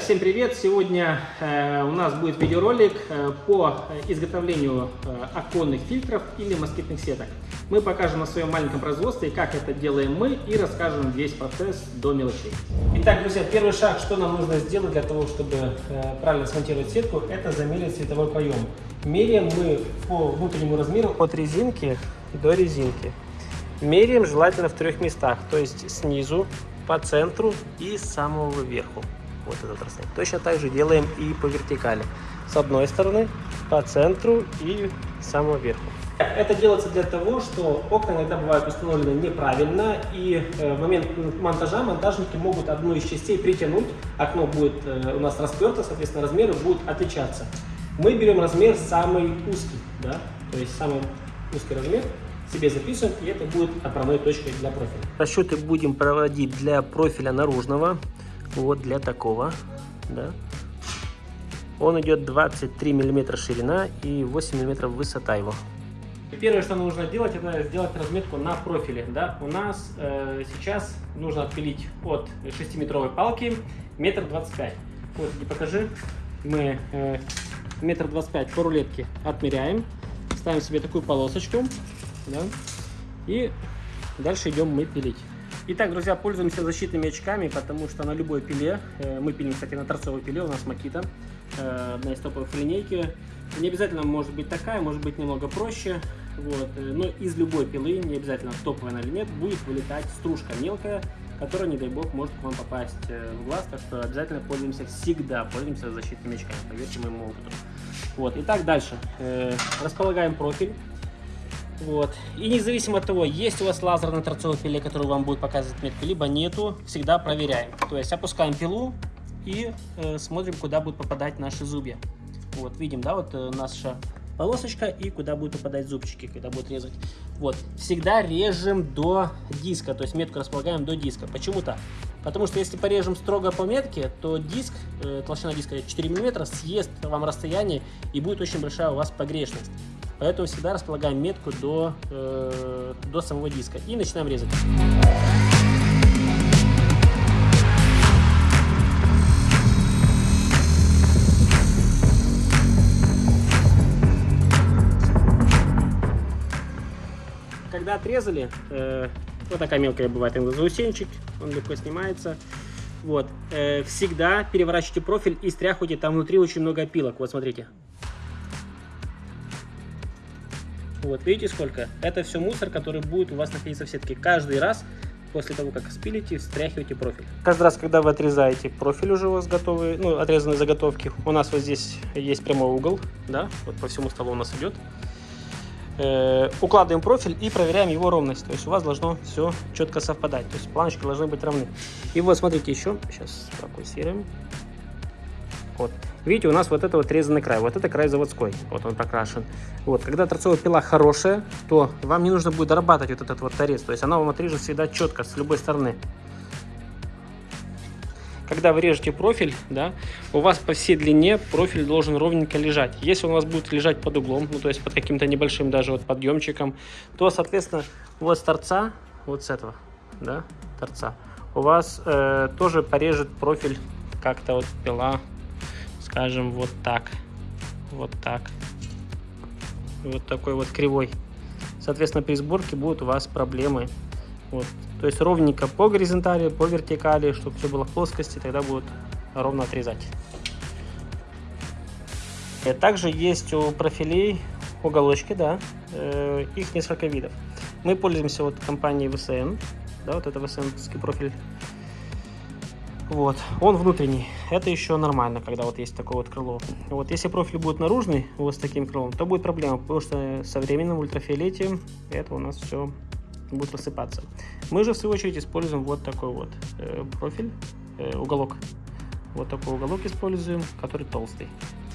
Всем привет! Сегодня э, у нас будет видеоролик э, по изготовлению э, оконных фильтров или москитных сеток. Мы покажем на своем маленьком производстве, как это делаем мы и расскажем весь процесс до мелочей. Итак, друзья, первый шаг, что нам нужно сделать для того, чтобы правильно смонтировать сетку, это замерить световой проем. Меряем мы по внутреннему размеру от резинки до резинки. Меряем желательно в трех местах, то есть снизу, по центру и с самого верху вот этот расстояние. Точно так же делаем и по вертикали. С одной стороны, по центру и самого верху. Это делается для того, что окна иногда бывают установлены неправильно, и э, в момент монтажа монтажники могут одну из частей притянуть, окно будет э, у нас расперто, соответственно, размеры будут отличаться. Мы берем размер самый узкий, да, то есть самый узкий размер, себе записываем, и это будет отправной точкой для профиля. Расчеты будем проводить для профиля наружного, вот для такого, да. Он идет 23 миллиметра ширина и 8 миллиметров высота его. Первое, что нужно делать, это сделать разметку на профиле. Да? У нас э, сейчас нужно отпилить от 6-метровой палки метр двадцать пять. Вот, и покажи. Мы э, метр двадцать пять по рулетке отмеряем, ставим себе такую полосочку, да? и дальше идем мы пилить. Итак, друзья, пользуемся защитными очками, потому что на любой пиле, э, мы пилим, кстати, на торцовой пиле, у нас Макита, э, одна из топовых линейки. Не обязательно может быть такая, может быть немного проще, вот. Э, но из любой пилы, не обязательно топовая она или нет, будет вылетать стружка мелкая, которая, не дай бог, может к вам попасть в глаз, так что обязательно пользуемся, всегда пользуемся защитными очками, поверьте моему опыту. Вот. Итак, дальше. Располагаем профиль. Вот. И независимо от того, есть у вас лазер на торцовой пиле, который вам будет показывать метку, либо нету, всегда проверяем. То есть опускаем пилу и э, смотрим, куда будут попадать наши зубья. Вот, видим, да, вот э, наша полосочка и куда будут попадать зубчики, когда будут резать. Вот, всегда режем до диска, то есть метку располагаем до диска. Почему так? Потому что если порежем строго по метке, то диск, э, толщина диска 4 мм, съест вам расстояние и будет очень большая у вас погрешность. Поэтому всегда располагаем метку до, э, до самого диска и начинаем резать. Когда отрезали, э, вот такая мелкая бывает заусенчик, он легко снимается. Вот, э, всегда переворачивайте профиль и стряхивайте, там внутри очень много опилок. Вот смотрите, Вот, видите сколько? Это все мусор, который будет у вас находиться в сетке. Каждый раз после того, как спилите, встряхивайте профиль. Каждый раз, когда вы отрезаете профиль уже у вас готовый, ну, отрезанные заготовки, у нас вот здесь есть прямой угол, да, вот по всему столу у нас идет. Э, укладываем профиль и проверяем его ровность. То есть у вас должно все четко совпадать. То есть планочки должны быть равны. И вот смотрите еще, сейчас фокусируем. Вот. Видите, у нас вот это вот резанный край. Вот это край заводской. Вот он прокрашен. Вот. Когда торцовая пила хорошая, то вам не нужно будет дорабатывать вот этот вот торец. То есть она вам отрежет всегда четко с любой стороны. Когда вы режете профиль, да, у вас по всей длине профиль должен ровненько лежать. Если он у вас будет лежать под углом, ну то есть под каким-то небольшим даже вот подъемчиком, то, соответственно, вот с торца, вот с этого, да, торца, у вас э, тоже порежет профиль как-то вот пила скажем, вот так. Вот так. Вот такой вот кривой. Соответственно, при сборке будут у вас проблемы. Вот. То есть ровненько по горизонтали, по вертикали, чтобы все было в плоскости, тогда будет ровно отрезать. И также есть у профилей уголочки, да, э, их несколько видов. Мы пользуемся вот компанией VSN, да, вот это VSN профиль вот, он внутренний. Это еще нормально, когда вот есть такое вот крыло. Вот, если профиль будет наружный, вот с таким крылом, то будет проблема, потому что со временем ультрафиолете это у нас все будет рассыпаться. Мы же, в свою очередь, используем вот такой вот э, профиль, э, уголок. Вот такой уголок используем, который толстый.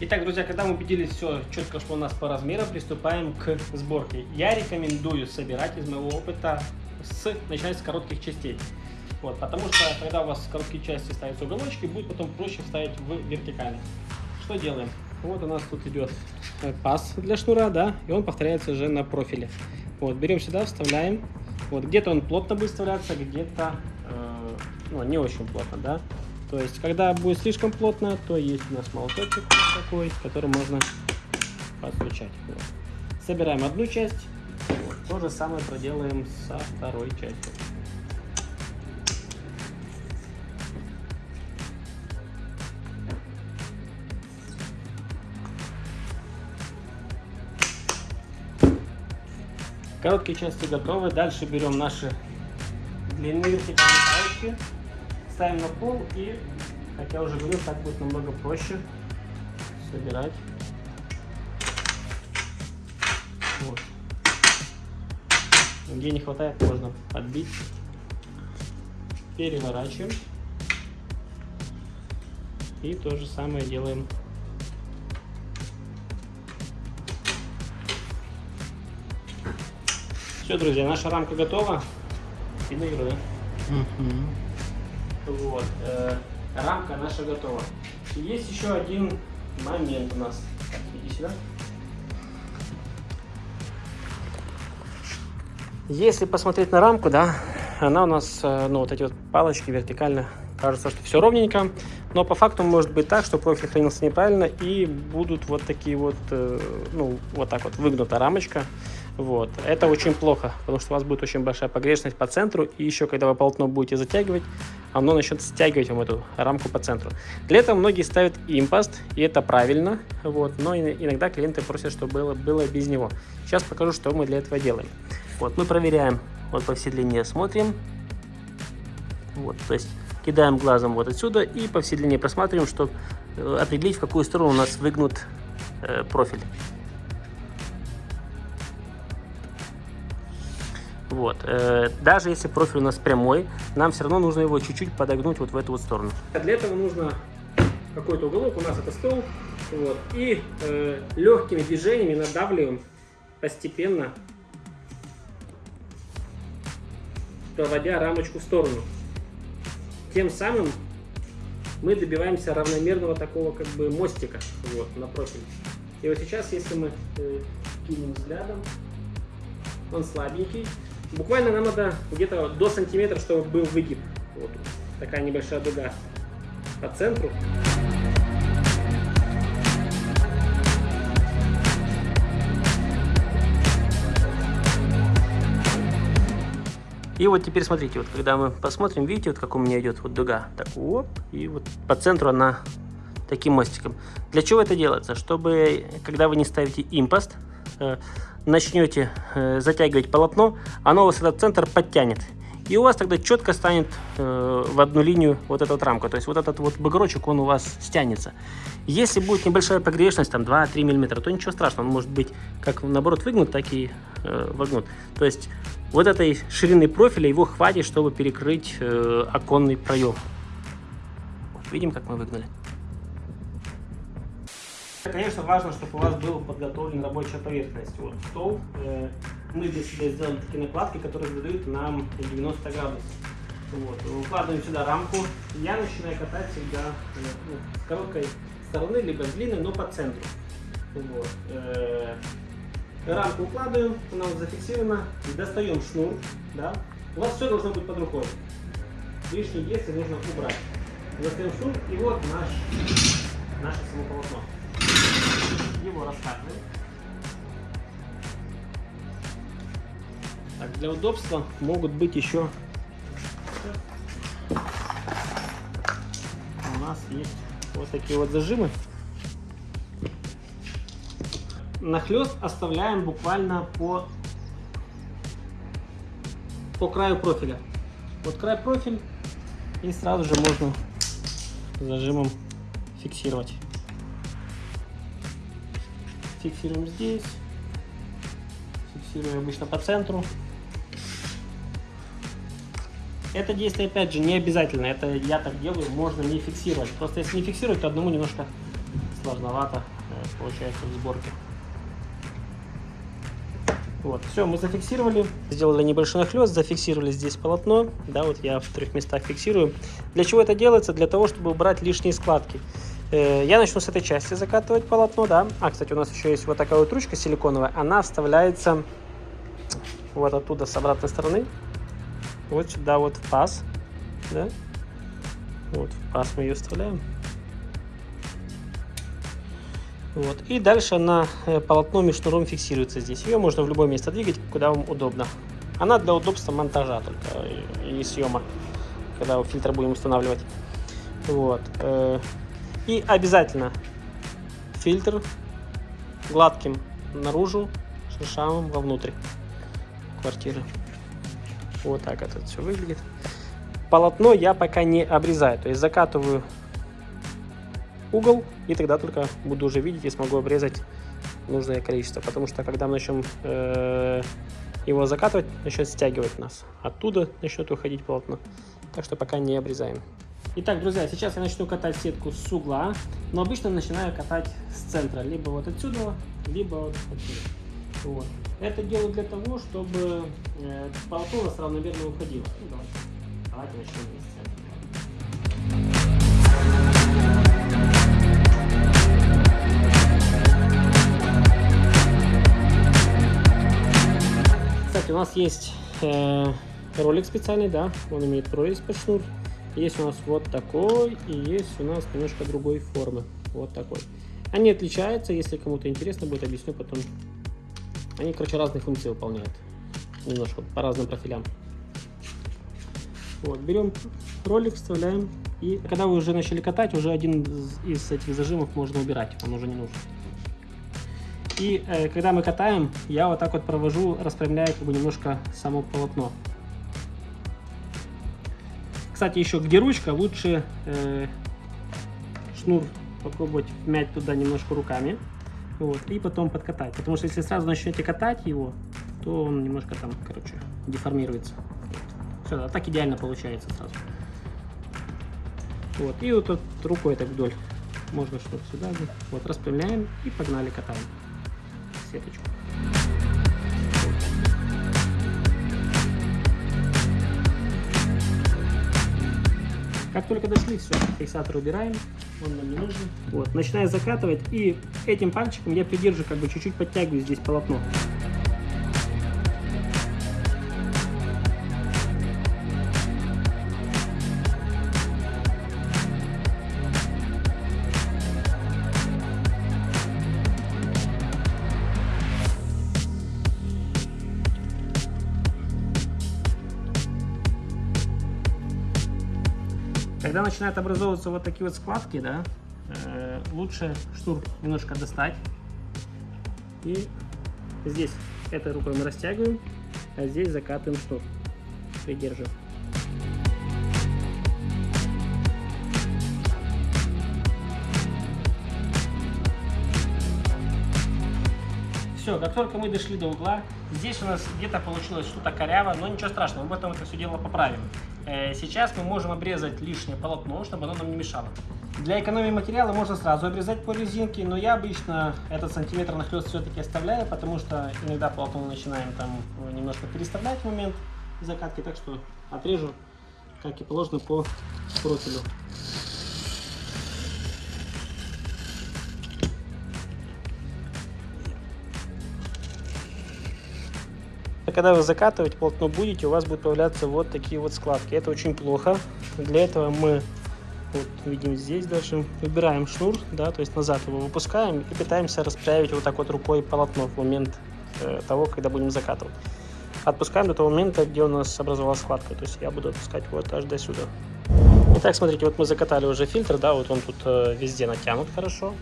Итак, друзья, когда мы убедились все четко, что у нас по размерам, приступаем к сборке. Я рекомендую собирать из моего опыта с, начиная с коротких частей. Вот, потому что когда у вас короткие части ставятся уголочки, будет потом проще вставить в вертикально. Что делаем? Вот у нас тут идет э, паз для шнура, да, и он повторяется уже на профиле. Вот, берем сюда, вставляем. Вот, где-то он плотно будет вставляться, где-то э, ну, не очень плотно, да. То есть, когда будет слишком плотно, то есть у нас молоточек такой, который можно постучать. Вот. Собираем одну часть, вот. то же самое проделаем со второй частью. Короткие части готовы. Дальше берем наши длинные вертикальные палочки, ставим на пол и, как я уже говорил, так будет намного проще собирать. Вот. Где не хватает, можно подбить. Переворачиваем. И то же самое делаем Все, друзья, наша рамка готова. Финирую. Угу. Вот. Э, рамка наша готова. И есть еще один момент у нас. Иди сюда. Если посмотреть на рамку, да, она у нас, э, ну, вот эти вот палочки вертикально, кажется, что все ровненько, но по факту может быть так, что профиль хранился неправильно и будут вот такие вот, э, ну, вот так вот выгнута рамочка. Вот. Это очень плохо, потому что у вас будет очень большая погрешность по центру, и еще когда вы полотно будете затягивать, оно начнет стягивать вам эту рамку по центру. Для этого многие ставят импост, и это правильно, вот, но иногда клиенты просят, чтобы было, было без него. Сейчас покажу, что мы для этого делаем. Вот, мы проверяем вот по всей длине, смотрим, вот, то есть кидаем глазом вот отсюда и по всей длине просматриваем, чтобы э, определить, в какую сторону у нас выгнут э, профиль. Вот. Э, даже если профиль у нас прямой, нам все равно нужно его чуть-чуть подогнуть вот в эту вот сторону. Для этого нужно какой-то уголок, у нас это стол, вот, и э, легкими движениями надавливаем постепенно, проводя рамочку в сторону. Тем самым мы добиваемся равномерного такого как бы мостика вот, на профиль. И вот сейчас, если мы э, кинем взглядом, он слабенький, Буквально нам надо где-то до сантиметра, чтобы был выгиб. Вот такая небольшая дуга по центру. И вот теперь смотрите, вот когда мы посмотрим, видите, вот как у меня идет вот дуга, так оп, и вот по центру она таким мостиком. Для чего это делается? Чтобы, когда вы не ставите импост, э, начнете э, затягивать полотно, оно вас этот центр подтянет. И у вас тогда четко станет э, в одну линию вот эта вот рамка. То есть вот этот вот бугорочек, он у вас стянется. Если будет небольшая погрешность, там 2-3 мм, то ничего страшного. Он может быть как наоборот выгнут, так и э, вогнут. То есть вот этой ширины профиля его хватит, чтобы перекрыть э, оконный проем. Видим, как мы выгнали. Конечно, важно, чтобы у вас была подготовлена рабочая поверхность. Вот стол. Э, мы для себя сделали такие накладки, которые задают нам 90 градусов. Вот. Укладываем сюда рамку. Я начинаю катать всегда э, ну, с короткой стороны, либо с длинной, но по центру. Вот. Э, рамку укладываем, она вот зафиксирована. Достаем шнур. Да? У вас все должно быть под рукой. Лишние действия нужно убрать. Достаем шнур и вот наш, наше само полотно его раскатываем. Так, для удобства могут быть еще у нас есть вот такие вот зажимы. Нахлест оставляем буквально по, по краю профиля. Вот край профиль и сразу же можно зажимом фиксировать фиксируем здесь, фиксируем обычно по центру. Это действие, опять же, не обязательно. Это я так делаю, можно не фиксировать. Просто если не фиксировать, то одному немножко сложновато э, получается в сборке. Вот, все, мы зафиксировали, сделали небольшой нахлест, зафиксировали здесь полотно, да, вот я в трех местах фиксирую. Для чего это делается? Для того, чтобы убрать лишние складки. Э, я начну с этой части закатывать полотно, да. А, кстати, у нас еще есть вот такая вот ручка силиконовая. Она вставляется вот оттуда, с обратной стороны. Вот сюда вот в паз, да. Вот, в паз мы ее вставляем. Вот. И дальше на э, полотно шнуром фиксируется здесь. Ее можно в любое место двигать, куда вам удобно. Она для удобства монтажа только и съема, когда фильтр будем устанавливать. Вот. И обязательно фильтр гладким наружу, шершавым вовнутрь квартиры. Вот так это все выглядит. Полотно я пока не обрезаю, то есть закатываю угол, и тогда только буду уже видеть и смогу обрезать нужное количество. Потому что когда мы начнем э, его закатывать, начнет стягивать нас. Оттуда начнет уходить полотно. Так что пока не обрезаем. Итак, друзья, сейчас я начну катать сетку с угла, но обычно начинаю катать с центра, либо вот отсюда, либо вот отсюда. Вот. Это делаю для того, чтобы э, полотно равномерно уходило. Ну, давайте. давайте начнем вместе. Кстати, у нас есть э, ролик специальный, да, он имеет прорезь под шнур. Есть у нас вот такой, и есть у нас немножко другой формы, вот такой. Они отличаются, если кому-то интересно будет, объясню потом. Они, короче, разные функции выполняют, немножко по разным профилям. Вот, берем ролик, вставляем, и когда вы уже начали катать, уже один из этих зажимов можно убирать, он уже не нужен. И э, когда мы катаем, я вот так вот провожу, распрямляя как бы немножко само полотно. Кстати, еще где ручка, лучше э, шнур попробовать вмять туда немножко руками. Вот, и потом подкатать. Потому что если сразу начнете катать его, то он немножко там, короче, деформируется. Все, а так идеально получается сразу. Вот, и вот, вот рукой так вдоль. Можно что-то сюда. Вот, распрямляем и погнали катаем сеточку. Как только дошли, все, фиксатор убираем, он нам не нужен. Вот, начинаю закатывать, и этим пальчиком я придерживаю, как бы чуть-чуть подтягиваю здесь полотно. Начинают образовываться вот такие вот складки, да, э, лучше шнур немножко достать. И здесь этой рукой мы растягиваем, а здесь закатываем шнур, придерживаем. Все, как только мы дошли до угла, здесь у нас где-то получилось что-то коряво, но ничего страшного, мы потом это все дело поправим. Э, сейчас мы можем обрезать лишнее полотно, чтобы оно нам не мешало. Для экономии материала можно сразу обрезать по резинке, но я обычно этот сантиметр нахлест все-таки оставляю, потому что иногда полотно начинаем там немножко переставлять в момент закатки, так что отрежу, как и положено, по профилю. Когда вы закатывать полотно будете, у вас будут появляться вот такие вот складки. Это очень плохо. Для этого мы, вот видим здесь даже, выбираем шнур, да, то есть назад его выпускаем и пытаемся расправить вот так вот рукой полотно в момент э, того, когда будем закатывать. Отпускаем до того момента, где у нас образовалась складка. То есть я буду отпускать вот аж до сюда. Итак, смотрите, вот мы закатали уже фильтр, да, вот он тут э, везде натянут хорошо.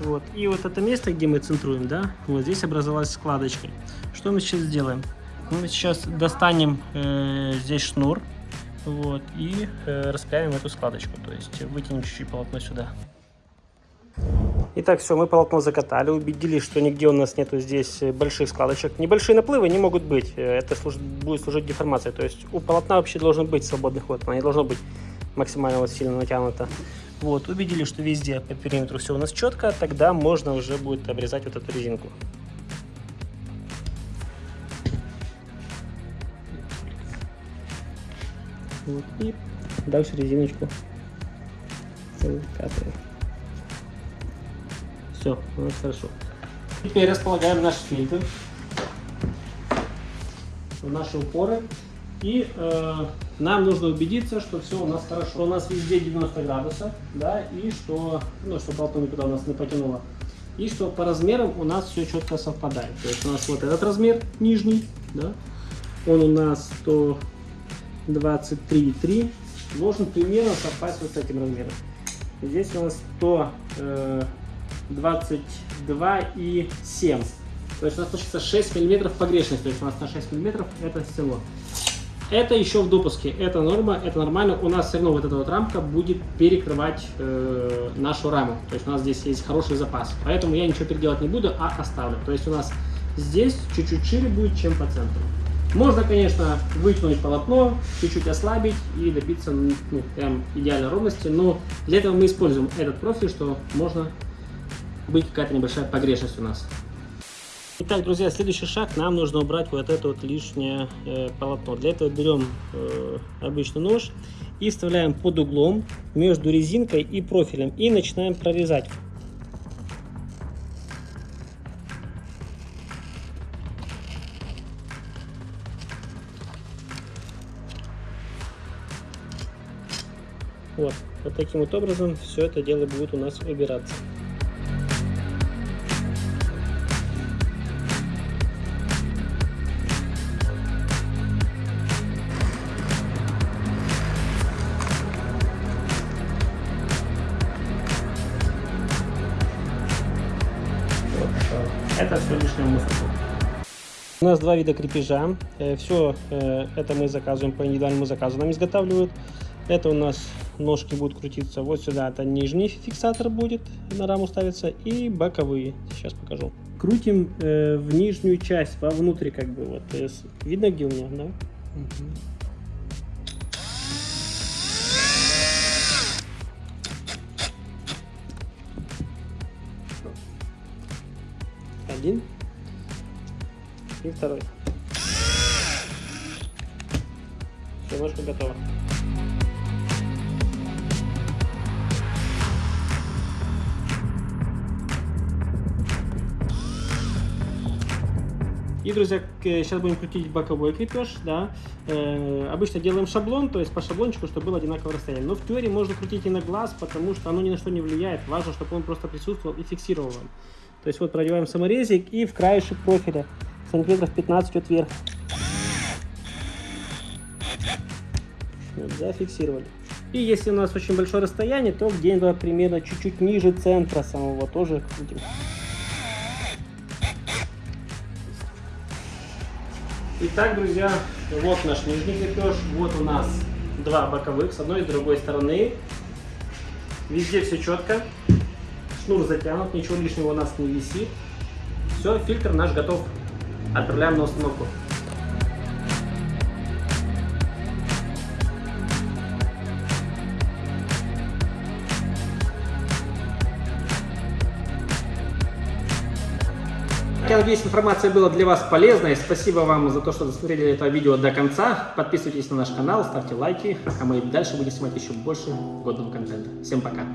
Вот. И вот это место, где мы центруем, да, вот здесь образовалась складочка. Что мы сейчас сделаем? Мы сейчас достанем э, здесь шнур вот, и э, распрямим эту складочку, то есть вытянем чуть-чуть полотно сюда. Итак, все, мы полотно закатали, убедились, что нигде у нас нету здесь больших складочек. Небольшие наплывы не могут быть, это служит, будет служить деформацией. То есть у полотна вообще должен быть свободный ход, она не должно быть максимально вот сильно натянуто. Вот, убедились, что везде по периметру все у нас четко, тогда можно уже будет обрезать вот эту резинку. Вот, и дальше резиночку закатываем. Все, у нас хорошо. Теперь располагаем наш фильтр в наши упоры и э, нам нужно убедиться, что все у нас хорошо. У нас везде 90 градусов, да, и что, ну, что полотно никуда у нас не потянуло. И что по размерам у нас все четко совпадает. То есть у нас вот этот размер нижний, да, он у нас 123,3, должен примерно совпасть вот с этим размером. Здесь у нас 122,7. То есть у нас получится 6 миллиметров погрешность. То есть у нас на 6 миллиметров это село. Это еще в допуске, это норма, это нормально. У нас все равно вот эта вот рамка будет перекрывать э, нашу раму. То есть у нас здесь есть хороший запас. Поэтому я ничего переделать не буду, а оставлю. То есть у нас здесь чуть-чуть шире будет, чем по центру. Можно, конечно, вытянуть полотно, чуть-чуть ослабить и добиться ну, прям идеальной ровности, но для этого мы используем этот профиль, что можно быть какая-то небольшая погрешность у нас. Итак, друзья, следующий шаг, нам нужно убрать вот это вот лишнее э, полотно. Для этого берем э, обычный нож и вставляем под углом между резинкой и профилем и начинаем прорезать. Вот, вот таким вот образом все это дело будет у нас убираться. Это все лишнее мусорку. У нас два вида крепежа. Все это мы заказываем по индивидуальному заказу. Нам изготавливают. Это у нас ножки будут крутиться вот сюда. Это нижний фиксатор будет на раму ставиться и боковые. Сейчас покажу. Крутим э, в нижнюю часть, вовнутрь как бы. Вот. Видно где у меня, да? Один и второй. Все, ножка готова. И, друзья, сейчас будем крутить боковой крепеж, да. Э, обычно делаем шаблон, то есть по шаблончику, чтобы было одинаковое расстояние. Но в теории можно крутить и на глаз, потому что оно ни на что не влияет. Важно, чтобы он просто присутствовал и фиксировал вам. То есть вот продеваем саморезик и в краешек профиля сантиметров 15 от вверх. Вот, зафиксировали. И если у нас очень большое расстояние, то где-то примерно чуть-чуть ниже центра самого тоже крутим. Итак, друзья, вот наш нижний крепеж, вот у нас два боковых, с одной и с другой стороны. Везде все четко, шнур затянут, ничего лишнего у нас не висит. Все, фильтр наш готов. Отправляем на установку. Я надеюсь, информация была для вас полезной. Спасибо вам за то, что досмотрели это видео до конца. Подписывайтесь на наш канал, ставьте лайки, а мы дальше будем снимать еще больше годного контента. Всем пока!